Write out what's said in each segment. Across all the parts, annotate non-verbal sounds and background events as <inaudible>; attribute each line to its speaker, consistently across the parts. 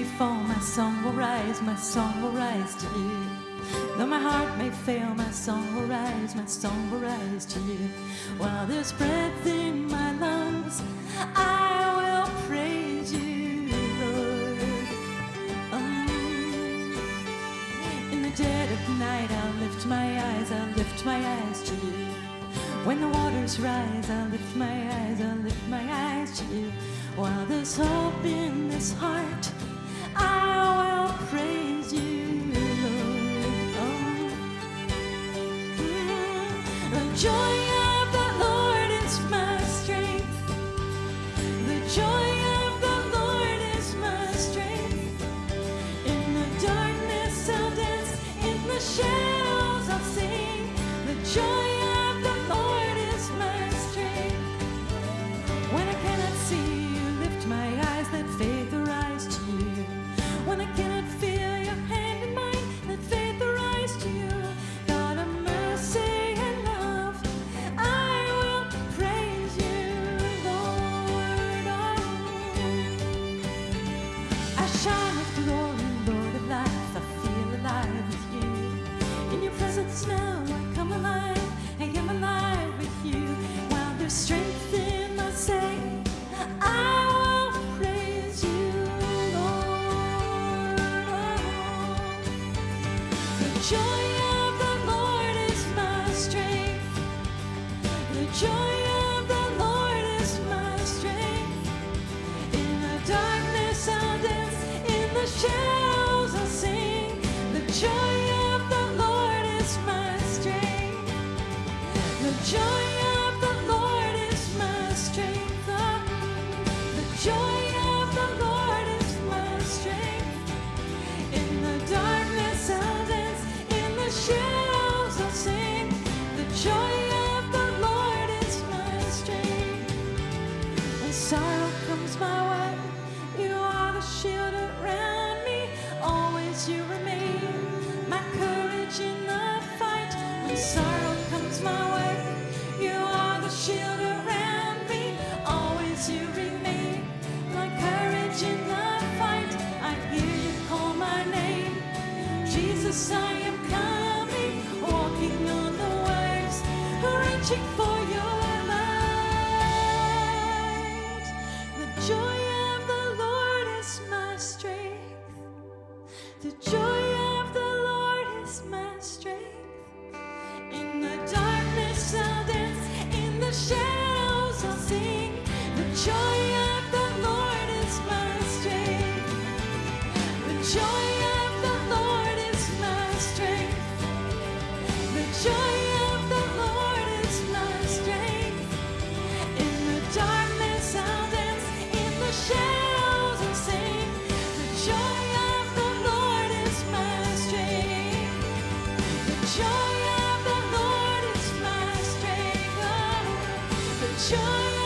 Speaker 1: may fall, my song will rise, my song will rise to you. Though my heart may fail, my song will rise, my song will rise to you. While there's breath in my lungs, I will praise you, Lord. Oh. In the dead of night, I'll lift my eyes, I'll lift my eyes to you. When the waters rise, I'll lift my eyes, I'll lift my eyes to you. While there's hope in this heart, joy joy Jesus, I the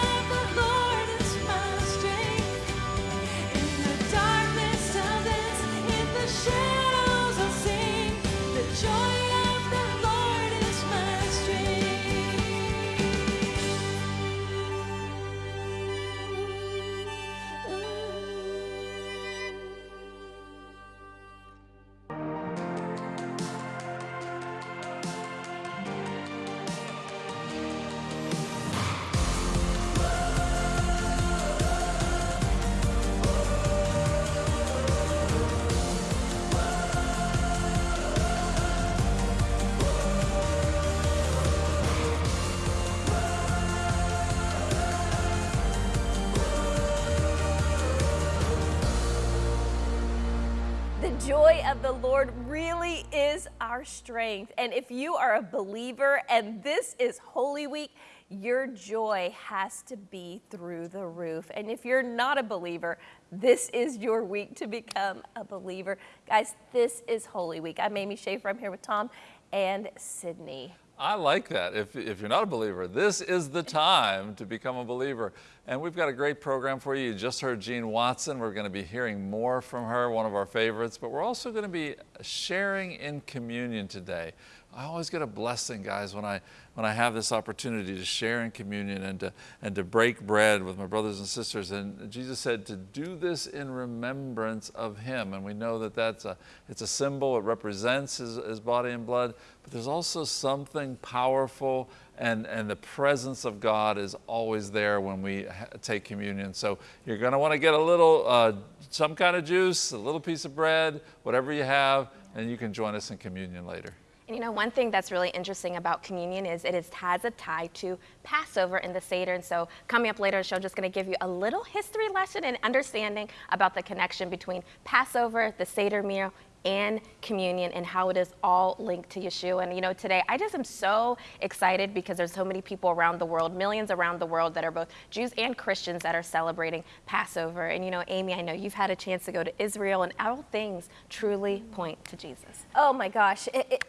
Speaker 1: the Lord
Speaker 2: really is our strength. And if you are a believer and this is Holy Week, your joy has to be through the roof. And if you're not a believer, this is your week to become a believer. Guys, this is Holy Week. I'm Amy Schaefer. I'm here with Tom and Sydney.
Speaker 3: I like that. If, if you're not a believer, this is the time to become a believer. And we've got a great program for you. You just heard Jean Watson. We're going to be hearing more from her, one of our favorites. But we're also going to be sharing in communion today. I always get a blessing, guys, when I when I have this opportunity to share in communion and to and to break bread with my brothers and sisters. And Jesus said to do this in remembrance of Him. And we know that that's a it's a symbol. It represents His, his body and blood. But there's also something powerful and, and the presence of God is always there when we take communion. So you're going to want to get a little, uh, some kind of juice, a little piece of bread, whatever you have, and you can join us in communion later.
Speaker 4: And you know, one thing that's really interesting about communion is it is, has a tie to Passover in the Seder. And so, coming up later in the show, I'm just going to give you a little history lesson and understanding about the connection between Passover, the Seder meal, and communion and how it is all linked to Yeshua. And you know, today I just am so excited because there's so many people around the world, millions around the world that are both Jews and Christians that are celebrating Passover. And you know, Amy, I know you've had a chance to go to Israel and all things truly point to Jesus.
Speaker 2: Oh my gosh. It, it,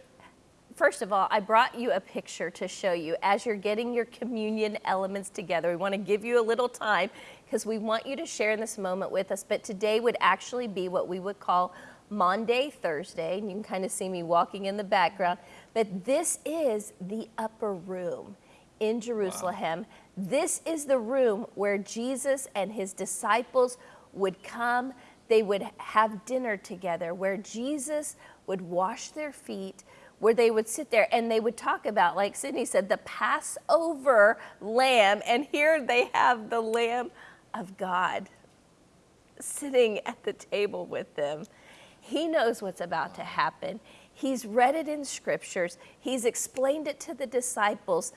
Speaker 2: first of all, I brought you a picture to show you as you're getting your communion elements together. We want to give you a little time because we want you to share in this moment with us. But today would actually be what we would call Maundy, Thursday, and you can kind of see me walking in the background. But this is the upper room in Jerusalem. Wow. This is the room where Jesus and his disciples would come. They would have dinner together, where Jesus would wash their feet, where they would sit there and they would talk about, like Sydney said, the Passover lamb. And here they have the Lamb of God sitting at the table with them. He knows what's about to happen. He's read it in scriptures. He's explained it to the disciples.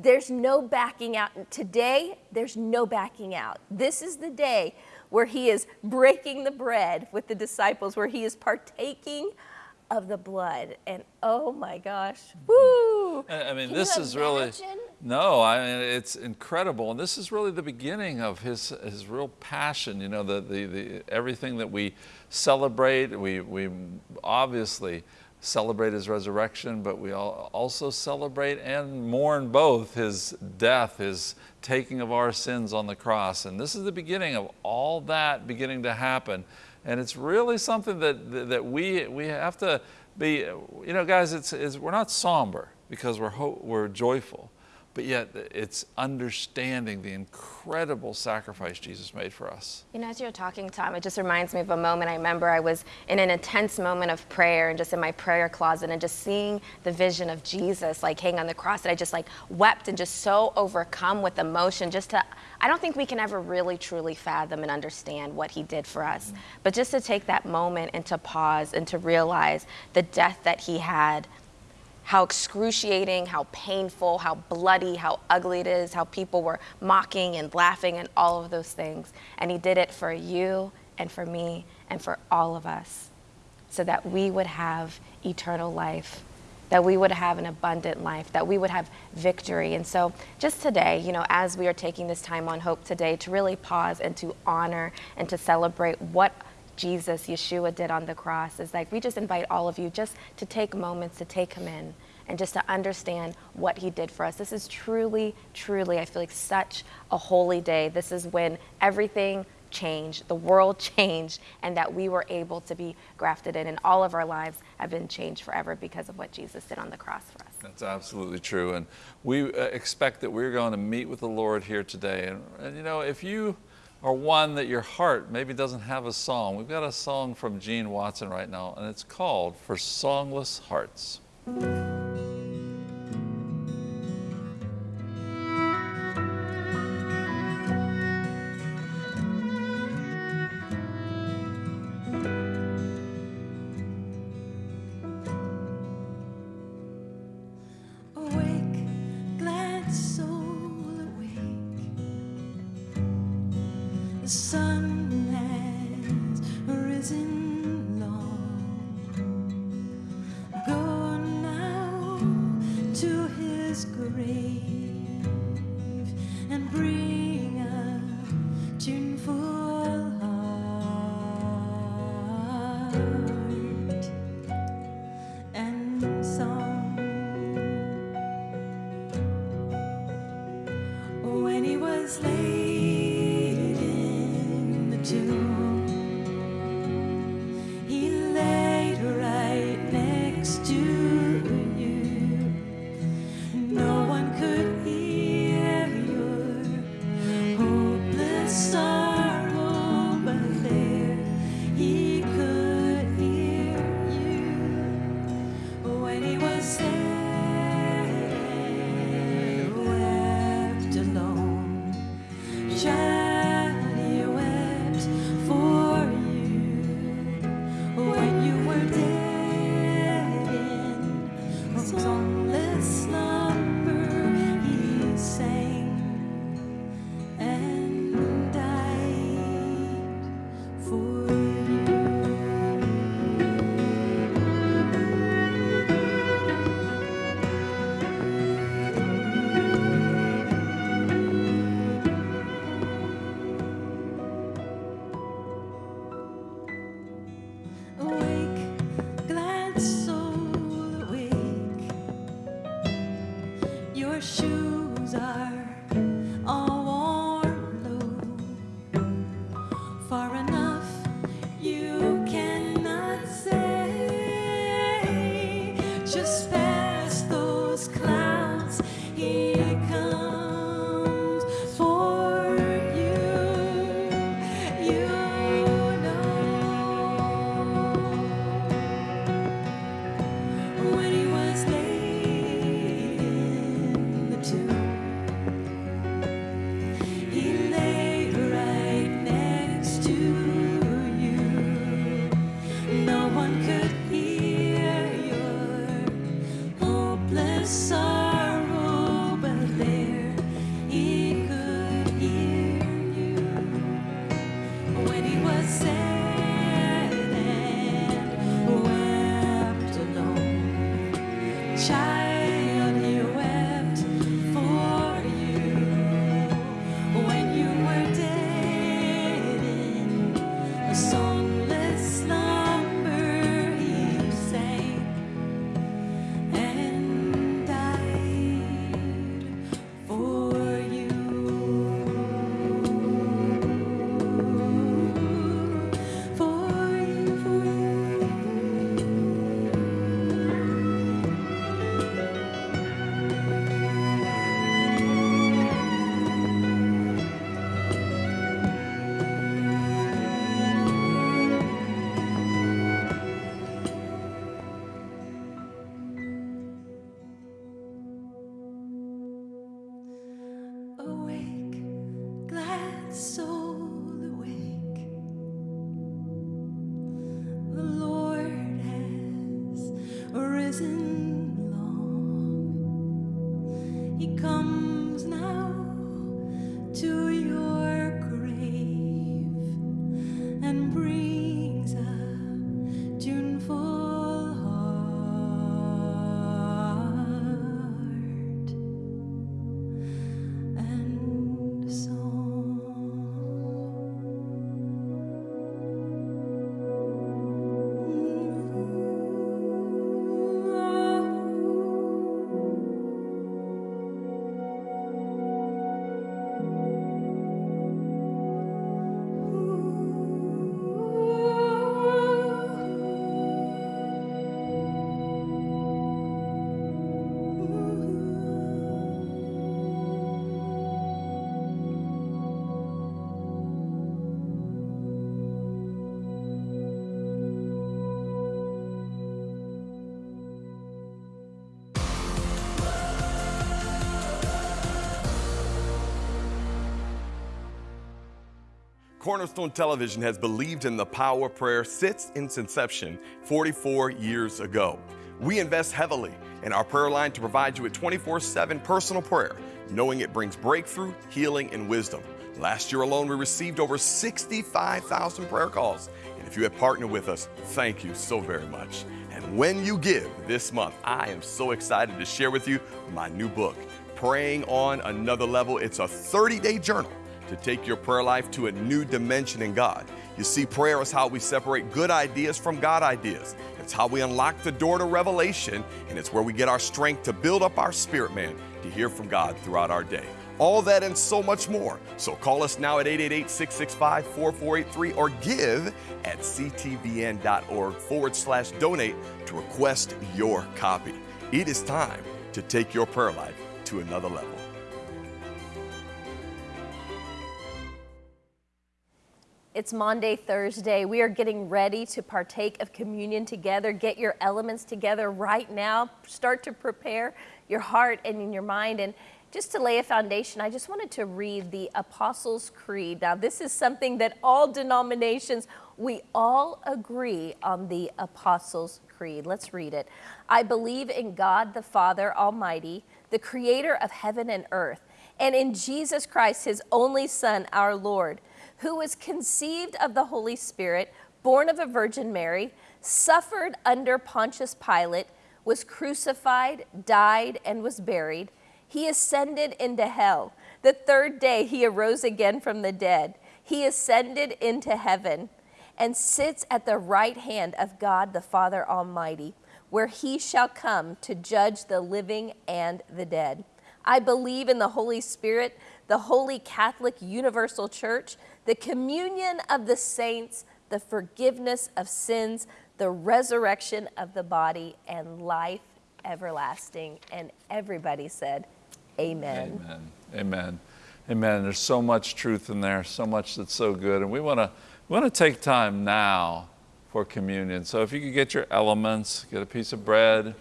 Speaker 2: There's no backing out. Today, there's no backing out. This is the day where he is breaking the bread with the disciples, where he is partaking of the blood. And oh my gosh, mm-hmm. woo!
Speaker 3: I mean, Can this is really no. I mean, it's incredible, and this is really the beginning of his his real passion. You know, the the, the everything that we celebrate. We we obviously celebrate his resurrection, but we also celebrate and mourn both his death, his taking of our sins on the cross. And this is the beginning of all that beginning to happen. And it's really something that, that we, we have to be, you know, guys, it's, it's, we're not somber because we're, we're joyful but yet it's understanding the incredible sacrifice Jesus made for us.
Speaker 4: You know, as you're talking, Tom, it just reminds me of a moment. I remember I was in an intense moment of prayer and just in my prayer closet and just seeing the vision of Jesus like hang on the cross that I just like wept and just so overcome with emotion just to I don't think we can ever really truly fathom and understand what he did for us. Mm-hmm. But just to take that moment and to pause and to realize the death that he had how excruciating, how painful, how bloody, how ugly it is, how people were mocking and laughing and all of those things. And He did it for you and for me and for all of us so that we would have eternal life, that we would have an abundant life, that we would have victory. And so, just today, you know, as we are taking this time on Hope today to really pause and to honor and to celebrate what Jesus, Yeshua, did on the cross is like we just invite all of you just to take moments to take him in and just to understand what he did for us. This is truly, truly, I feel like such a holy day. This is when everything changed, the world <laughs> changed, and that we were able to be grafted in, and all of our lives have been changed forever because of what Jesus did on the cross for us.
Speaker 3: That's absolutely true. And we uh, expect that we're going to meet with the Lord here today. And, and you know, if you or one that your heart maybe doesn't have a song. We've got a song from Gene Watson right now, and it's called For Songless Hearts.
Speaker 1: He laid
Speaker 5: Cornerstone Television has believed in the power of prayer since its inception 44 years ago. We invest heavily in our prayer line to provide you with 24 7 personal prayer, knowing it brings breakthrough, healing, and wisdom. Last year alone, we received over 65,000 prayer calls. And if you have partnered with us, thank you so very much. And when you give this month, I am so excited to share with you my new book, Praying on Another Level. It's a 30 day journal to take your prayer life to a new dimension in God. You see, prayer is how we separate good ideas from God ideas. It's how we unlock the door to revelation, and it's where we get our strength to build up our spirit man to hear from God throughout our day. All that and so much more. So call us now at 888 665 4483 or give at ctvn.org forward slash donate to request your copy. It is time to take your prayer life to another level.
Speaker 2: It's Maundy, Thursday. We are getting ready to partake of communion together. Get your elements together right now. Start to prepare your heart and in your mind. And just to lay a foundation, I just wanted to read the Apostles' Creed. Now, this is something that all denominations, we all agree on the Apostles' Creed. Let's read it. I believe in God the Father Almighty, the creator of heaven and earth, and in Jesus Christ, his only Son, our Lord who was conceived of the Holy Spirit, born of a Virgin Mary, suffered under Pontius Pilate, was crucified, died, and was buried. He ascended into hell. The third day he arose again from the dead. He ascended into heaven and sits at the right hand of God the Father Almighty, where he shall come to judge the living and the dead. I believe in the Holy Spirit, the Holy Catholic Universal Church, the communion of the saints, the forgiveness of sins, the resurrection of the body, and life everlasting. And everybody said, Amen.
Speaker 3: Amen. Amen. Amen. There's so much truth in there, so much that's so good. And we want to we want to take time now for communion. So if you could get your elements, get a piece of bread,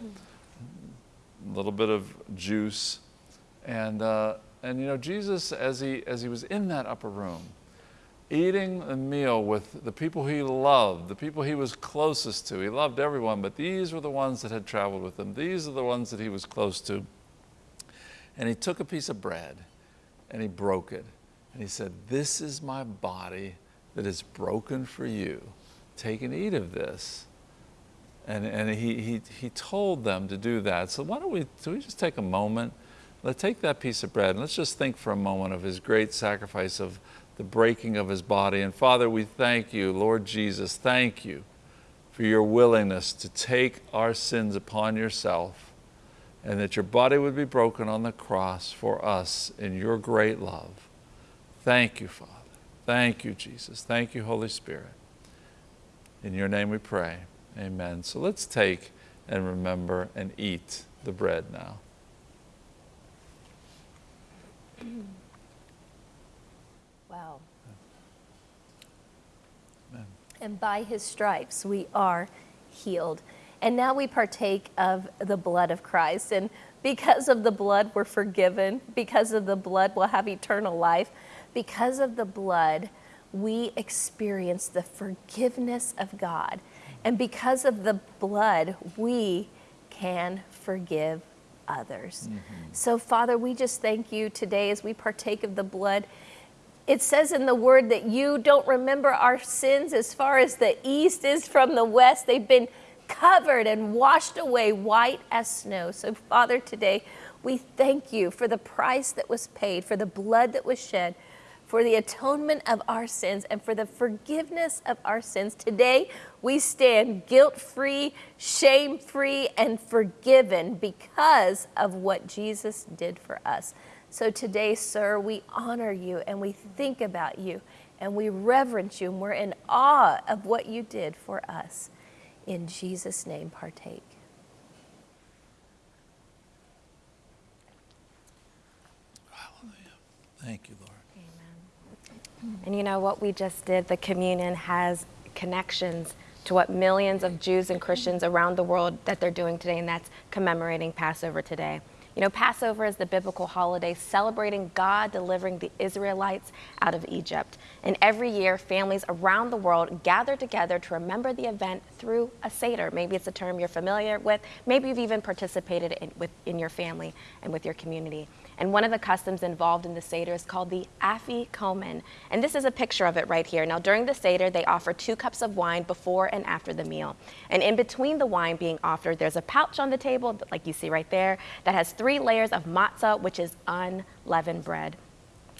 Speaker 3: a little bit of juice, and uh, and you know Jesus as he as he was in that upper room, eating a meal with the people he loved, the people he was closest to. He loved everyone, but these were the ones that had traveled with him. These are the ones that he was close to. And he took a piece of bread and he broke it. And he said, This is my body that is broken for you. Take and eat of this. And, and he, he, he told them to do that. So why don't we, do we just take a moment? Let's take that piece of bread and let's just think for a moment of his great sacrifice of the breaking of his body. And Father, we thank you, Lord Jesus, thank you for your willingness to take our sins upon yourself and that your body would be broken on the cross for us in your great love. Thank you, Father. Thank you, Jesus. Thank you, Holy Spirit. In your name we pray. Amen. So let's take and remember and eat the bread now.
Speaker 2: Wow. And by his stripes we are healed. And now we partake of the blood of Christ. And because of the blood, we're forgiven. Because of the blood, we'll have eternal life. Because of the blood, we experience the forgiveness of God. And because of the blood, we can forgive others. Mm-hmm. So, Father, we just thank you today as we partake of the blood. It says in the word that you don't remember our sins as far as the east is from the west. They've been covered and washed away white as snow. So, Father, today we thank you for the price that was paid, for the blood that was shed, for the atonement of our sins, and for the forgiveness of our sins. Today we stand guilt free, shame free, and forgiven because of what Jesus did for us. So today, sir, we honor you and we think about you and we reverence you and we're in awe of what you did for us. In Jesus' name, partake.
Speaker 3: Thank you, Lord. Amen.
Speaker 4: And you know what we just did? The communion has connections to what millions of Jews and Christians around the world that they're doing today, and that's commemorating Passover today. You know, Passover is the biblical holiday celebrating God delivering the Israelites out of Egypt. And every year, families around the world gather together to remember the event through a Seder. Maybe it's a term you're familiar with. Maybe you've even participated in, with, in your family and with your community. And one of the customs involved in the Seder is called the Afikomen. And this is a picture of it right here. Now, during the Seder, they offer two cups of wine before and after the meal. And in between the wine being offered, there's a pouch on the table, like you see right there, that has three layers of matzah, which is unleavened bread.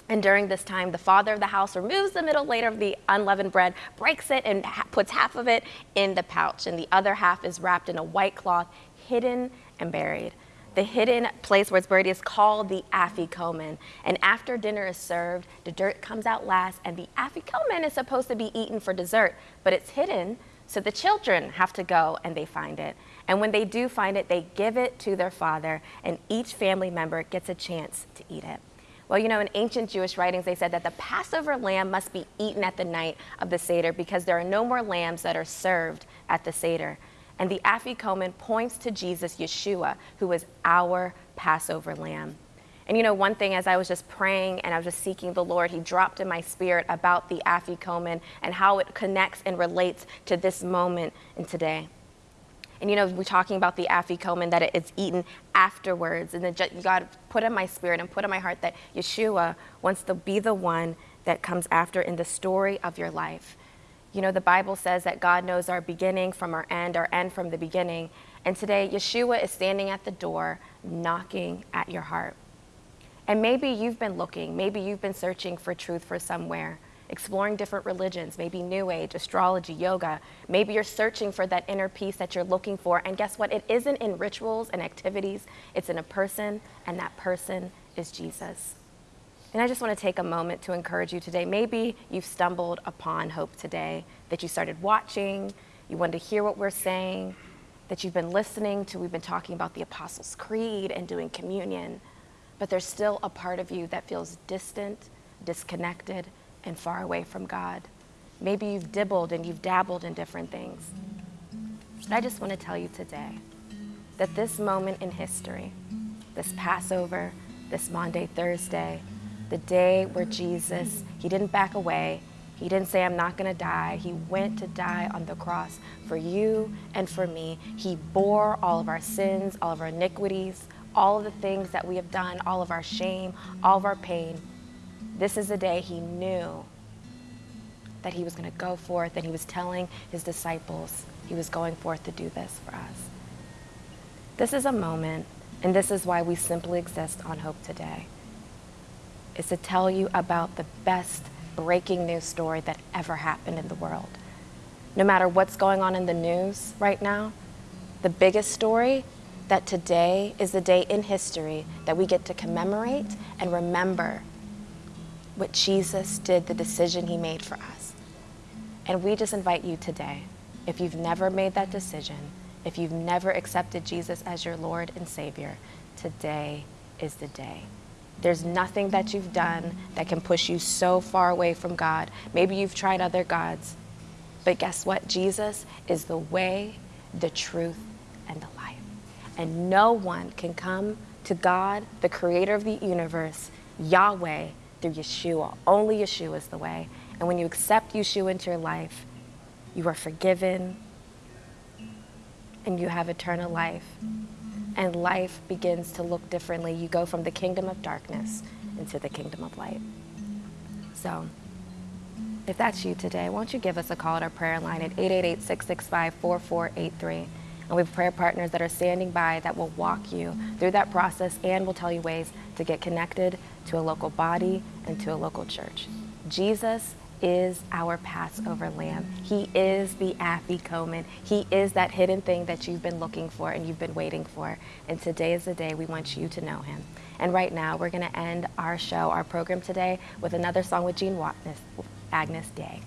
Speaker 4: And during this time, the father of the house removes the middle layer of the unleavened bread, breaks it, and ha- puts half of it in the pouch. And the other half is wrapped in a white cloth, hidden and buried. The hidden place where it's buried is called the afikomen. And after dinner is served, the dirt comes out last, and the afikomen is supposed to be eaten for dessert, but it's hidden, so the children have to go and they find it. And when they do find it, they give it to their father, and each family member gets a chance to eat it. Well, you know, in ancient Jewish writings, they said that the Passover lamb must be eaten at the night of the Seder because there are no more lambs that are served at the Seder. And the Afikomen points to Jesus, Yeshua, who was our Passover lamb. And you know, one thing as I was just praying and I was just seeking the Lord, He dropped in my spirit about the Afikomen and how it connects and relates to this moment and today. And you know, we're talking about the afikomen that it's eaten afterwards. And then God put in my spirit and put in my heart that Yeshua wants to be the one that comes after in the story of your life. You know, the Bible says that God knows our beginning from our end, our end from the beginning. And today, Yeshua is standing at the door, knocking at your heart. And maybe you've been looking, maybe you've been searching for truth for somewhere, exploring different religions, maybe New Age, astrology, yoga. Maybe you're searching for that inner peace that you're looking for. And guess what? It isn't in rituals and activities, it's in a person, and that person is Jesus. And I just want to take a moment to encourage you today. Maybe you've stumbled upon hope today, that you started watching, you wanted to hear what we're saying, that you've been listening to. We've been talking about the Apostles' Creed and doing communion, but there's still a part of you that feels distant, disconnected, and far away from God. Maybe you've dibbled and you've dabbled in different things. But I just want to tell you today that this moment in history, this Passover, this Maundy, Thursday, the day where Jesus, he didn't back away. He didn't say, I'm not going to die. He went to die on the cross for you and for me. He bore all of our sins, all of our iniquities, all of the things that we have done, all of our shame, all of our pain. This is the day he knew that he was going to go forth and he was telling his disciples he was going forth to do this for us. This is a moment, and this is why we simply exist on Hope Today, is to tell you about the best breaking news story that ever happened in the world. No matter what's going on in the news right now, the biggest story that today is the day in history that we get to commemorate and remember what Jesus did, the decision he made for us. And we just invite you today, if you've never made that decision, if you've never accepted Jesus as your Lord and Savior, today is the day. There's nothing that you've done that can push you so far away from God. Maybe you've tried other gods, but guess what? Jesus is the way, the truth, and the life. And no one can come to God, the creator of the universe, Yahweh, through Yeshua. Only Yeshua is the way. And when you accept Yeshua into your life, you are forgiven and you have eternal life. And life begins to look differently. You go from the kingdom of darkness into the kingdom of light. So, if that's you today, won't you give us a call at our prayer line at 888 665 4483? And we have prayer partners that are standing by that will walk you through that process and will tell you ways to get connected to a local body and to a local church. Jesus is our Passover lamb. He is the afikomen. He is that hidden thing that you've been looking for and you've been waiting for. And today is the day we want you to know him. And right now, we're going to end our show, our program today, with another song with Jean Watson, Agnus Dei.